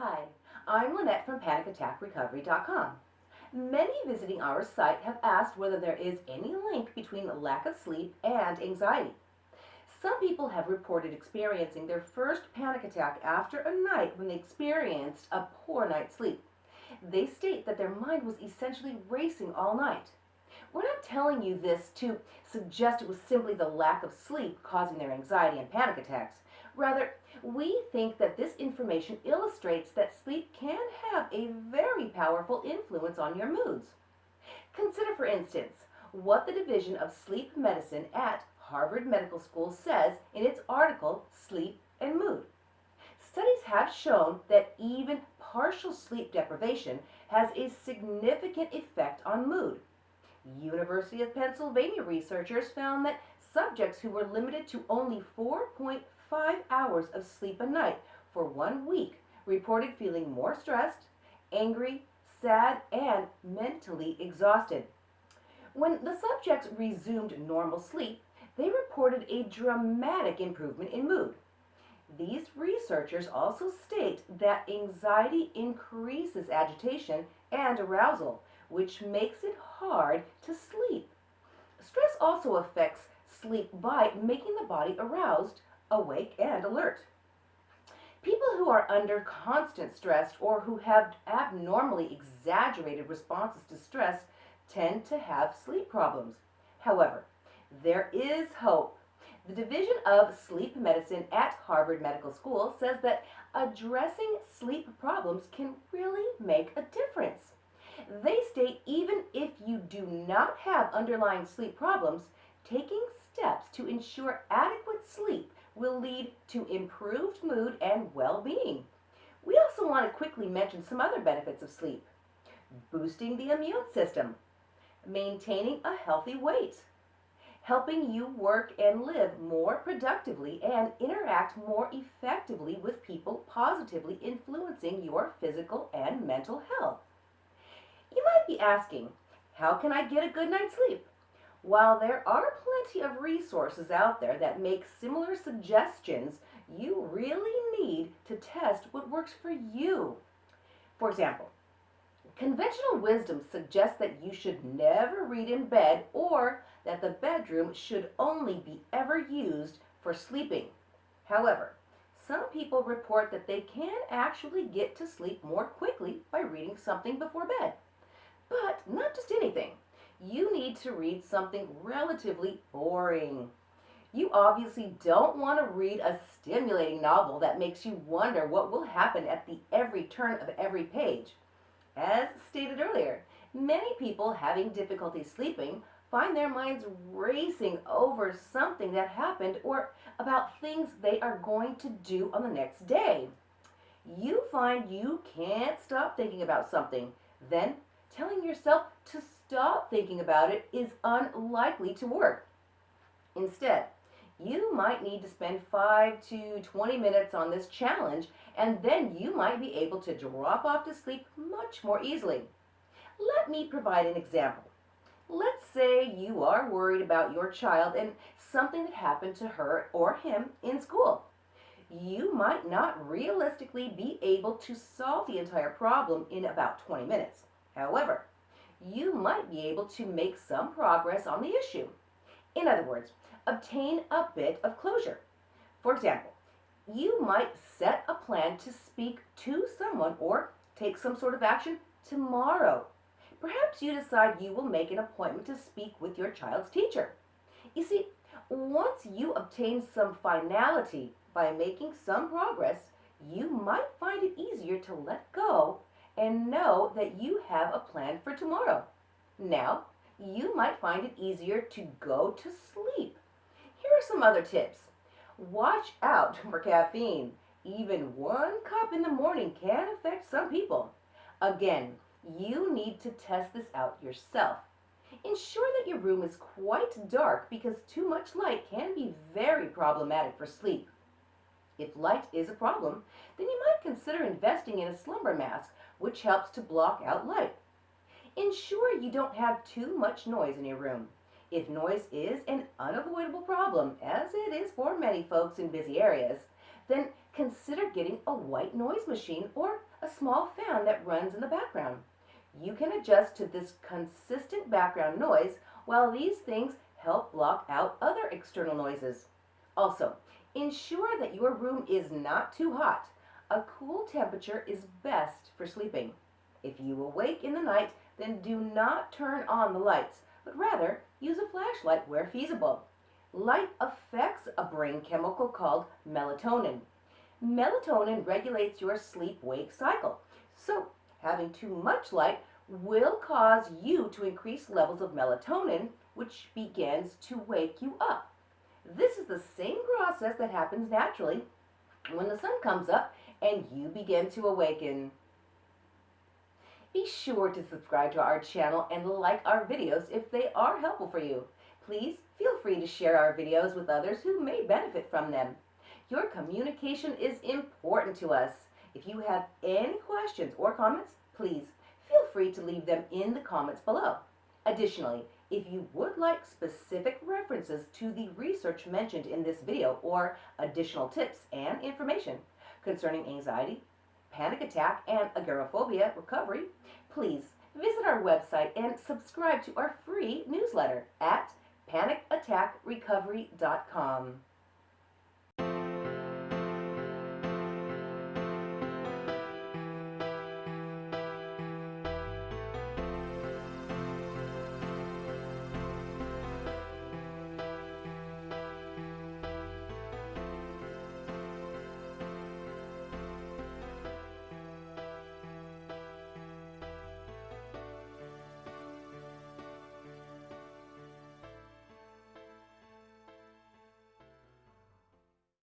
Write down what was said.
Hi, I'm Lynette from PanicAttackRecovery.com. Many visiting our site have asked whether there is any link between lack of sleep and anxiety. Some people have reported experiencing their first panic attack after a night when they experienced a poor night's sleep. They state that their mind was essentially racing all night. We're not telling you this to suggest it was simply the lack of sleep causing their anxiety and panic attacks. Rather, we think that this information illustrates that sleep can have a very powerful influence on your moods. Consider, for instance, what the Division of Sleep Medicine at Harvard Medical School says in its article, Sleep and Mood. Studies have shown that even partial sleep deprivation has a significant effect on mood. University of Pennsylvania researchers found that subjects who were limited to only 4.5 hours of sleep a night for one week reported feeling more stressed, angry, sad, and mentally exhausted. When the subjects resumed normal sleep, they reported a dramatic improvement in mood. These researchers also state that anxiety increases agitation and arousal, which makes it hard to sleep. Stress also affects sleep by making the body aroused, awake, and alert. People who are under constant stress or who have abnormally exaggerated responses to stress tend to have sleep problems. However, there is hope. The Division of Sleep Medicine at Harvard Medical School says that addressing sleep problems can really make a difference. They state even if you do not have underlying sleep problems, taking steps to ensure adequate sleep will lead to improved mood and well-being. We also want to quickly mention some other benefits of sleep. Boosting the immune system, maintaining a healthy weight, helping you work and live more productively and interact more effectively with people positively influencing your physical and mental health. You might be asking, how can I get a good night's sleep? While there are plenty of resources out there that make similar suggestions, you really need to test what works for you. For example, conventional wisdom suggests that you should never read in bed or that the bedroom should only be ever used for sleeping. However, some people report that they can actually get to sleep more quickly by reading something before bed. But not just anything you need to read something relatively boring. You obviously don't want to read a stimulating novel that makes you wonder what will happen at the every turn of every page. As stated earlier, many people having difficulty sleeping find their minds racing over something that happened or about things they are going to do on the next day. You find you can't stop thinking about something, then telling yourself to stop thinking about it is unlikely to work. Instead, you might need to spend 5 to 20 minutes on this challenge and then you might be able to drop off to sleep much more easily. Let me provide an example. Let's say you are worried about your child and something that happened to her or him in school. You might not realistically be able to solve the entire problem in about 20 minutes. However, you might be able to make some progress on the issue. In other words, obtain a bit of closure. For example, you might set a plan to speak to someone or take some sort of action tomorrow. Perhaps you decide you will make an appointment to speak with your child's teacher. You see, once you obtain some finality by making some progress, you might find it easier to let go and know that you have a plan for tomorrow. Now, you might find it easier to go to sleep. Here are some other tips. Watch out for caffeine. Even one cup in the morning can affect some people. Again, you need to test this out yourself. Ensure that your room is quite dark because too much light can be very problematic for sleep. If light is a problem, then you might consider investing in a slumber mask which helps to block out light. Ensure you don't have too much noise in your room. If noise is an unavoidable problem, as it is for many folks in busy areas, then consider getting a white noise machine or a small fan that runs in the background. You can adjust to this consistent background noise while these things help block out other external noises. Also, ensure that your room is not too hot. A cool temperature is best for sleeping. If you awake in the night, then do not turn on the lights, but rather use a flashlight where feasible. Light affects a brain chemical called melatonin. Melatonin regulates your sleep-wake cycle. So, having too much light will cause you to increase levels of melatonin, which begins to wake you up. This is the same process that happens naturally when the sun comes up and you begin to awaken. Be sure to subscribe to our channel and like our videos if they are helpful for you. Please feel free to share our videos with others who may benefit from them. Your communication is important to us. If you have any questions or comments, please feel free to leave them in the comments below. Additionally, if you would like specific references to the research mentioned in this video or additional tips and information concerning anxiety, panic attack, and agoraphobia recovery, please visit our website and subscribe to our free newsletter at panicattackrecovery.com.